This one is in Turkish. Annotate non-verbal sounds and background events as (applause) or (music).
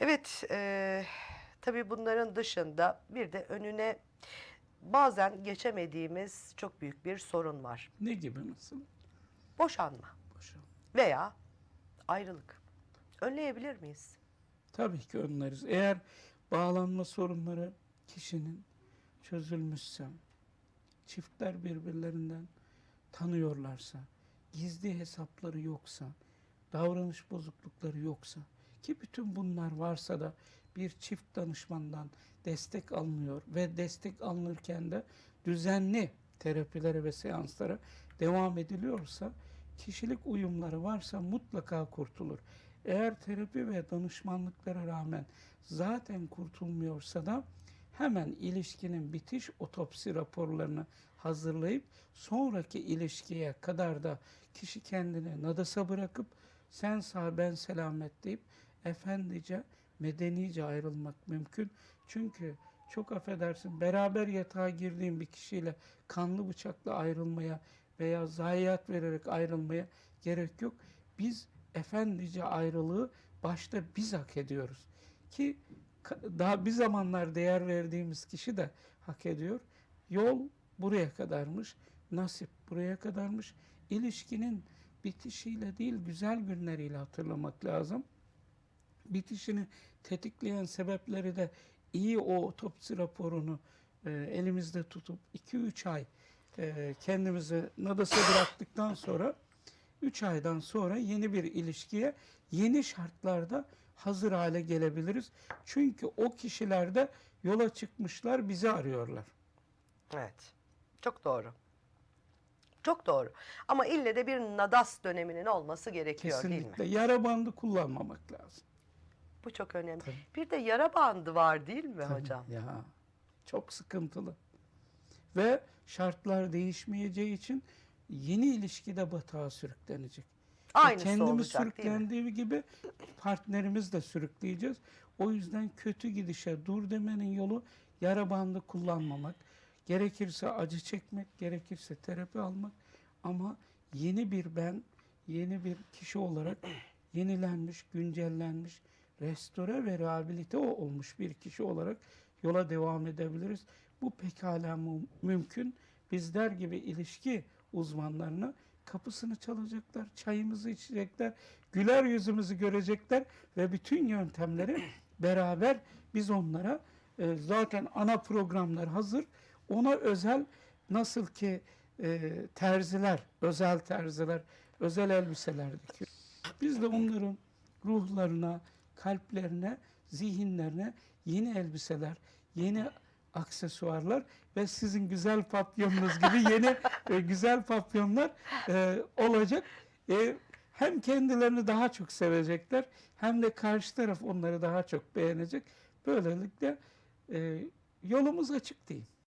Evet, e, tabii bunların dışında bir de önüne bazen geçemediğimiz çok büyük bir sorun var. Ne gibi mesela? Boşanma Boşan. veya ayrılık. Önleyebilir miyiz? Tabii ki önleriz. Eğer bağlanma sorunları kişinin çözülmüşse, çiftler birbirlerinden tanıyorlarsa, gizli hesapları yoksa, davranış bozuklukları yoksa ki bütün bunlar varsa da bir çift danışmandan destek alınıyor ve destek alınırken de düzenli terapilere ve seanslara devam ediliyorsa kişilik uyumları varsa mutlaka kurtulur. Eğer terapi ve danışmanlıklara rağmen zaten kurtulmuyorsa da hemen ilişkinin bitiş otopsi raporlarını hazırlayıp sonraki ilişkiye kadar da kişi kendini nadasa bırakıp sen sağ ben selamet deyip efendice medenice ayrılmak mümkün. Çünkü çok affedersin beraber yatağa girdiğin bir kişiyle kanlı bıçakla ayrılmaya veya zayiat vererek ayrılmaya gerek yok. Biz efendice ayrılığı başta biz hak ediyoruz. Ki daha bir zamanlar değer verdiğimiz kişi de hak ediyor. Yol buraya kadarmış, nasip buraya kadarmış. İlişkinin bitişiyle değil güzel günleriyle hatırlamak lazım. Bitişini tetikleyen sebepleri de iyi o otopsi raporunu e, elimizde tutup 2-3 ay e, kendimizi nadasa bıraktıktan sonra 3 aydan sonra yeni bir ilişkiye yeni şartlarda hazır hale gelebiliriz. Çünkü o kişiler de yola çıkmışlar bizi arıyorlar. Evet. Çok doğru. Çok doğru. Ama ille de bir nadas döneminin olması gerekiyor değil mi? Kesinlikle yara bandı kullanmamak lazım. Bu çok önemli. Tabii. Bir de yara bandı var değil mi Tabii, hocam? Ya çok sıkıntılı. Ve şartlar değişmeyeceği için yeni ilişkide batağa sürüklenecek. Ve Aynısı kendimiz olacak sürüklendiği gibi partnerimiz de sürükleyeceğiz. O yüzden kötü gidişe dur demenin yolu yara bandı kullanmamak. Gerekirse acı çekmek, gerekirse terapi almak. Ama yeni bir ben, yeni bir kişi olarak yenilenmiş, güncellenmiş, restore ve rehabilite olmuş bir kişi olarak yola devam edebiliriz. Bu pekala mü- mümkün. Bizler gibi ilişki uzmanlarını kapısını çalacaklar, çayımızı içecekler, güler yüzümüzü görecekler ve bütün yöntemleri (clears throat) beraber biz onlara e, zaten ana programlar hazır. Ona özel nasıl ki e, terziler, özel terziler, özel elbiseler dikiyor. Biz de onların ruhlarına, kalplerine, zihinlerine yeni elbiseler, yeni aksesuarlar ve sizin güzel papyonunuz gibi yeni (laughs) e, güzel papyonlar e, olacak. E, hem kendilerini daha çok sevecekler hem de karşı taraf onları daha çok beğenecek. Böylelikle e, yolumuz açık değil.